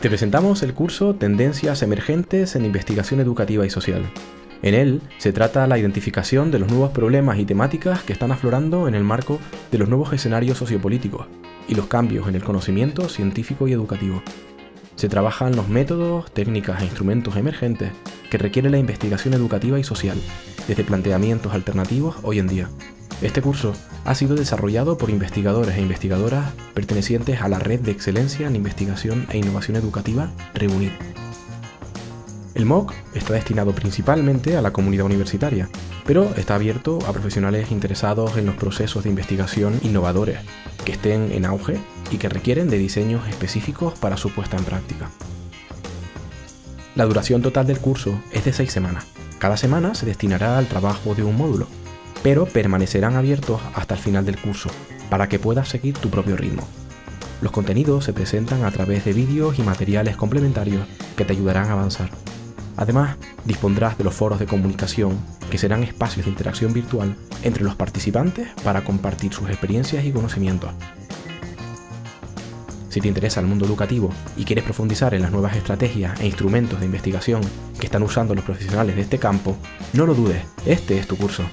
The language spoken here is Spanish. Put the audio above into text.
Te presentamos el curso Tendencias Emergentes en Investigación Educativa y Social. En él se trata la identificación de los nuevos problemas y temáticas que están aflorando en el marco de los nuevos escenarios sociopolíticos y los cambios en el conocimiento científico y educativo. Se trabajan los métodos, técnicas e instrumentos emergentes que requiere la investigación educativa y social, desde planteamientos alternativos hoy en día. Este curso ha sido desarrollado por investigadores e investigadoras pertenecientes a la Red de Excelencia en Investigación e Innovación Educativa, REUNID. El MOOC está destinado principalmente a la comunidad universitaria, pero está abierto a profesionales interesados en los procesos de investigación innovadores, que estén en auge y que requieren de diseños específicos para su puesta en práctica. La duración total del curso es de seis semanas. Cada semana se destinará al trabajo de un módulo, pero permanecerán abiertos hasta el final del curso, para que puedas seguir tu propio ritmo. Los contenidos se presentan a través de vídeos y materiales complementarios que te ayudarán a avanzar. Además, dispondrás de los foros de comunicación, que serán espacios de interacción virtual entre los participantes para compartir sus experiencias y conocimientos. Si te interesa el mundo educativo y quieres profundizar en las nuevas estrategias e instrumentos de investigación que están usando los profesionales de este campo, no lo dudes, este es tu curso.